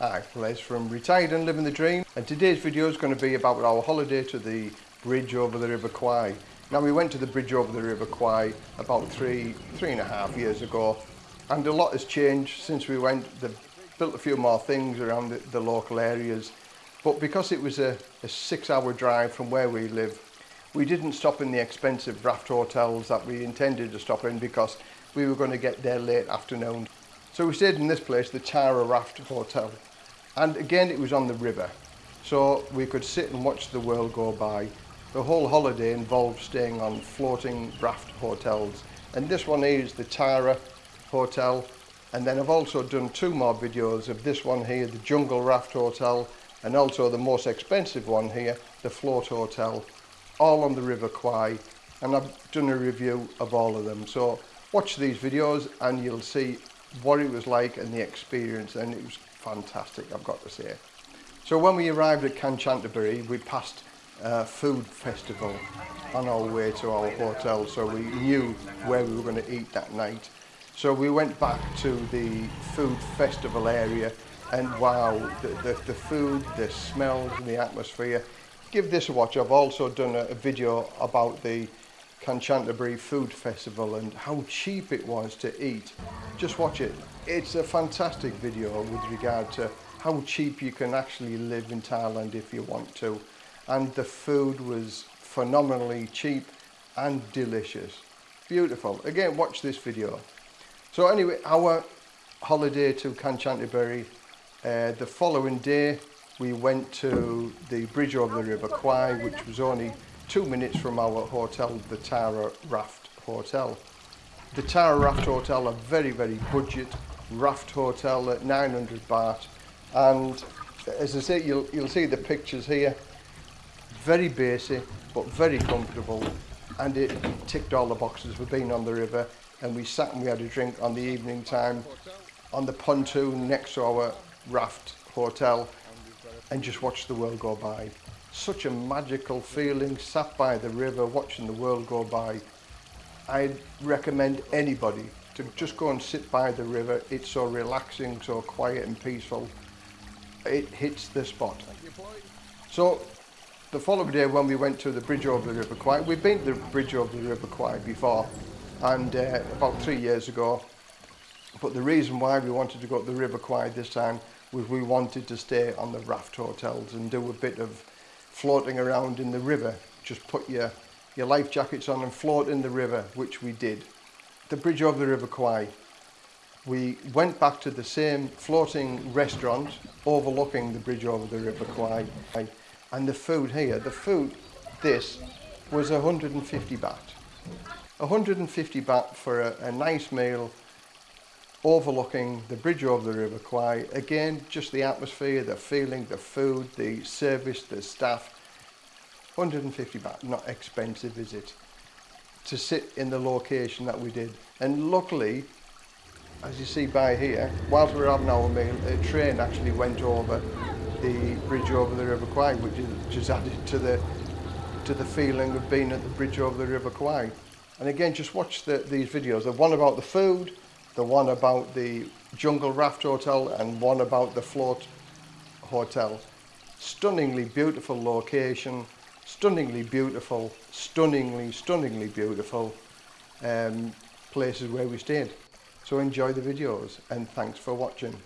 Hi, Les from Retired and Living the Dream and today's video is going to be about our holiday to the bridge over the River Kwai. Now we went to the bridge over the River Kwai about three, three and a half years ago and a lot has changed since we went. They've built a few more things around the, the local areas but because it was a, a six hour drive from where we live we didn't stop in the expensive raft hotels that we intended to stop in because we were going to get there late afternoon So we stayed in this place, the Tara Raft Hotel. And again, it was on the river. So we could sit and watch the world go by. The whole holiday involved staying on floating raft hotels. And this one is the Tara Hotel. And then I've also done two more videos of this one here, the Jungle Raft Hotel, and also the most expensive one here, the Float Hotel, all on the River Kwai. And I've done a review of all of them. So watch these videos and you'll see what it was like and the experience and it was fantastic I've got to say. So when we arrived at Kanchanaburi we passed a food festival on our way to our hotel so we knew where we were going to eat that night. So we went back to the food festival area and wow, the, the, the food, the smells and the atmosphere. Give this a watch. I've also done a, a video about the Kanchanaburi Food Festival and how cheap it was to eat. Just watch it. It's a fantastic video with regard to how cheap you can actually live in Thailand if you want to. And the food was phenomenally cheap and delicious. Beautiful. Again, watch this video. So anyway, our holiday to Kanchanaburi, uh, the following day we went to the bridge over the River Kwai, which was only two minutes from our hotel, the Tara Raft Hotel. The Tara Raft Hotel, a very, very budget raft hotel at 900 baht. And as I say, you'll, you'll see the pictures here. Very basic, but very comfortable. And it ticked all the boxes. We've been on the river and we sat and we had a drink on the evening time on the pontoon next to our raft hotel and just watched the world go by. Such a magical feeling, sat by the river, watching the world go by. I'd recommend anybody to just go and sit by the river. It's so relaxing, so quiet and peaceful. It hits the spot. So the following day when we went to the bridge over the River Kwai, we've been to the bridge over the River Kwai before and uh, about three years ago. But the reason why we wanted to go to the River Kwai this time was we wanted to stay on the raft hotels and do a bit of floating around in the river. Just put your, your life jackets on and float in the river, which we did. The bridge over the River Kwai. We went back to the same floating restaurant overlooking the bridge over the River Kwai. And the food here, the food, this, was 150 baht. 150 baht for a, a nice meal overlooking the bridge over the River Kwai. Again, just the atmosphere, the feeling, the food, the service, the staff. 150 baht, not expensive, is it? To sit in the location that we did. And luckily, as you see by here, whilst we were having our meal, a train actually went over the bridge over the River Kwai, which is just added to the to the feeling of being at the bridge over the River Kwai. And again, just watch the, these videos. The one about the food, the one about the Jungle Raft Hotel and one about the Float Hotel. Stunningly beautiful location, stunningly beautiful, stunningly, stunningly beautiful um, places where we stayed. So enjoy the videos and thanks for watching.